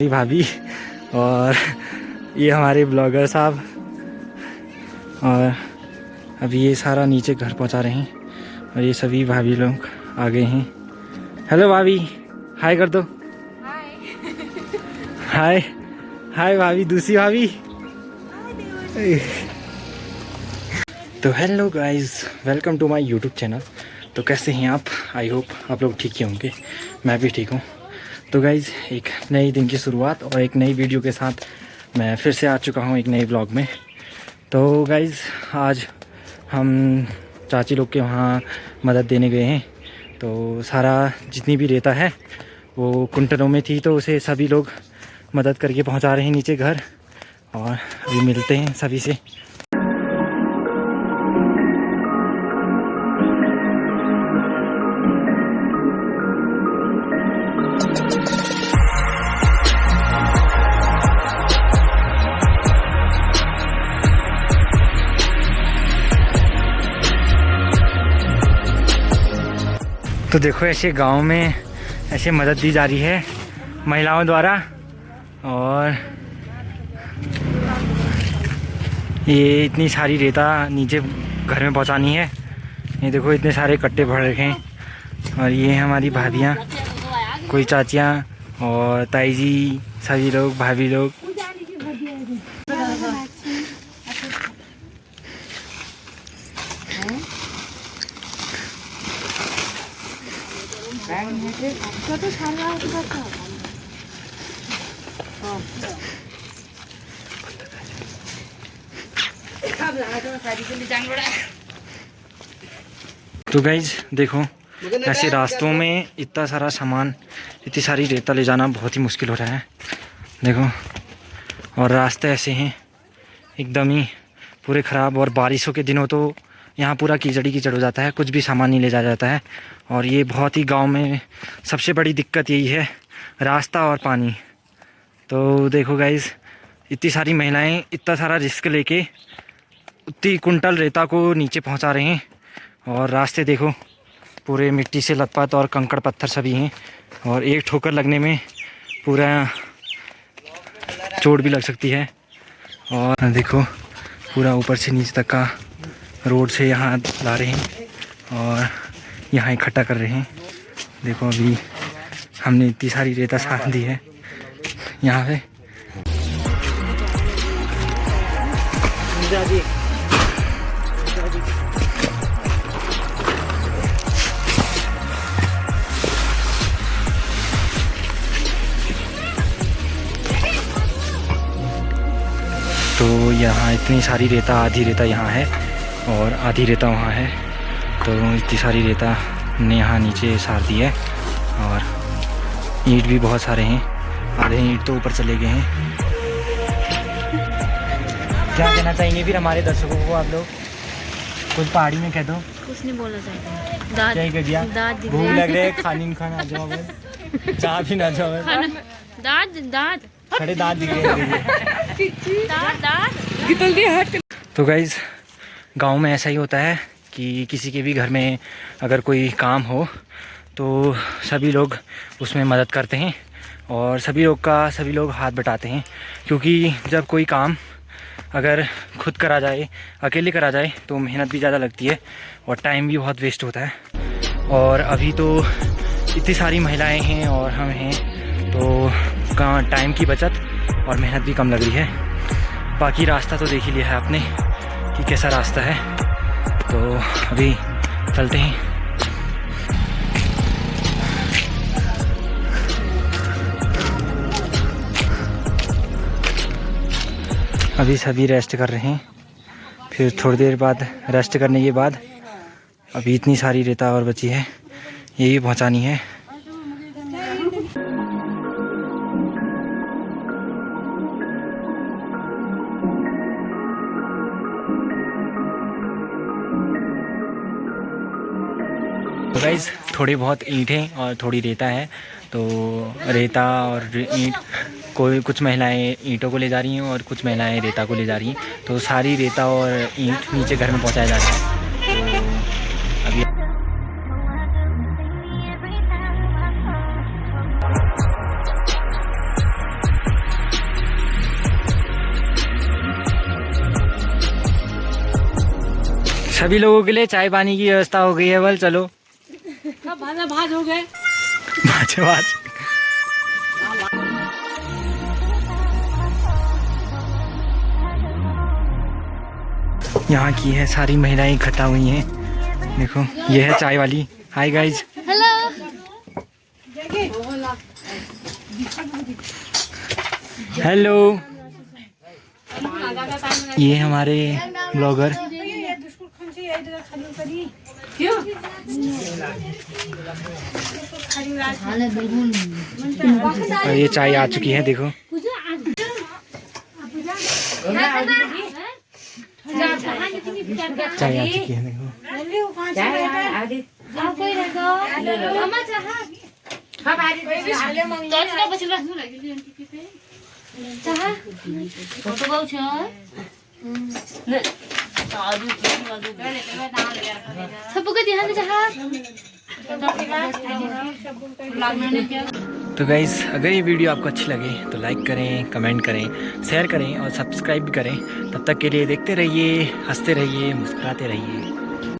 मेरी भाभी और ये हमारे ब्लॉगर साहब और अभी ये सारा नीचे घर पहुँचा रहे हैं और ये सभी भाभी लोग आ गए हैं। हेलो भाभी हाय कर दो। हाय हाय भाभी दूसरी भाभी। तो hello guys welcome to my YouTube channel तो कैसे हैं आप? आई होप आप लोग ठीक ही होंगे। मैं भी ठीक हूँ। तो गाइज़ एक नई दिन की शुरुआत और एक नई वीडियो के साथ मैं फिर से आ चुका हूँ एक नए ब्लॉग में। तो गाइज़ आज हम चाची लोग के वहाँ मदद देने गए हैं। तो सारा जितनी भी रेता है, वो कुंटलों में थी तो उसे सभी लोग मदद करके पहुँचा रहे हैं नीचे घर। और अभी मिलते हैं सभी से। तो देखो ऐसे गाँव में ऐसे मदद दी जा रही है महिलाओं द्वारा। और ये इतनी सारी रेता नीचे घर में पहुंचानी है। ये देखो इतने सारे कट्टे भर रखे हैं। और ये हमारी भाभियाँ, कोई चाचियाँ और ताई जी सभी लोग, भाभी लोग। तो गाइज़ देखो ऐसे रास्तों में इतना सारा सामान इतनी सारी रेता ले जाना बहुत ही मुश्किल हो रहा है। देखो और रास्ते ऐसे हैं एकदम ही पूरे ख़राब। और बारिशों के दिनों तो यहाँ पूरा कीचड़ी कीचड़ हो जाता है, कुछ भी सामान नहीं ले जा जाता है। और ये बहुत ही गाँव में सबसे बड़ी दिक्कत यही है, रास्ता और पानी। तो देखो गाइज़ इतनी सारी महिलाएँ, इतना सारा रिस्क लेके उतनी कुंटल रेता को नीचे पहुँचा रहे हैं। और रास्ते देखो, पूरे मिट्टी से लथपथ और कंकड़ पत्थर सभी हैं। और एक ठोकर लगने में पूरा चोट भी लग सकती है। और देखो, पूरा ऊपर से नीचे तक का रोड से यहाँ ला रहे हैं और यहाँ इकट्ठा कर रहे हैं। देखो अभी हमने इतनी सारी रेता साथ दी है। यहाँ पे। तो यहाँ इतनी सारी रेता, आधी रेता यहाँ है। और आधी रेता वहाँ है। तो इतनी सारी रेता ने यहाँ नीचे सार दी है और ईंट भी बहुत सारे हैं। आधे ईंट तो ऊपर चले गए हैं। क्या कहना चाहेंगे फिर हमारे दर्शकों को आप लोग? कुछ पहाड़ी में कह दो। कुछ नहीं बोलना चाहते। दाद क्या ही कह दिया? दाद दिख भूख लग रहे खानी खाना आ जाओ। चाय भी ना जाओ। दाद दाद खड़े दांत दिख रहे हैं। दाद दाद तो गाइज़ गाँव में ऐसा ही होता है कि किसी के भी घर में अगर कोई काम हो तो सभी लोग उसमें मदद करते हैं और सभी लोग का, सभी लोग हाथ बटाते हैं। क्योंकि जब कोई काम अगर खुद करा जाए, अकेले करा जाए तो मेहनत भी ज़्यादा लगती है और टाइम भी बहुत वेस्ट होता है। और अभी तो इतनी सारी महिलाएँ हैं और हम हैं तो कहाँ टाइम की बचत और मेहनत भी कम लग रही है। बाकी रास्ता तो देख ही लिया है आपने। कि कैसा रास्ता है। तो अभी चलते हैं। अभी सभी रेस्ट कर रहे हैं। फिर थोड़ी देर बाद रेस्ट करने के बाद अभी इतनी सारी रेता और बची है। ये भी पहुँचानी है। तो गाइज़ थोड़ी बहुत ईंटें और थोड़ी रेता है तो रेता और ईंट, कोई, कुछ महिलाएँ ईंटों को ले जा रही हैं और कुछ महिलाएँ रेता को ले जा रही हैं। तो सारी रेता और ईंट नीचे घर में पहुँचाया जा रहा है। सभी लोगों के लिए चाय पानी की व्यवस्था हो गई है, बल चलो। भाजा भाज हो गए। बाज बाज यहाँ की है सारी महिलाएँ इकट्ठा हुई हैं। देखो ये है चाय वाली। हाय गाइज़ हेलो हेलो ये हमारे ब्लॉगर और ये चाय आ चुकी है देखो। चाय आ चुकी है देखो। तो गाइज़ अगर ये वीडियो आपको अच्छी लगे तो लाइक करें कमेंट करें शेयर करें और सब्सक्राइब भी करें। तब तक के लिए देखते रहिए, हँसते रहिए, मुस्कुराते रहिए।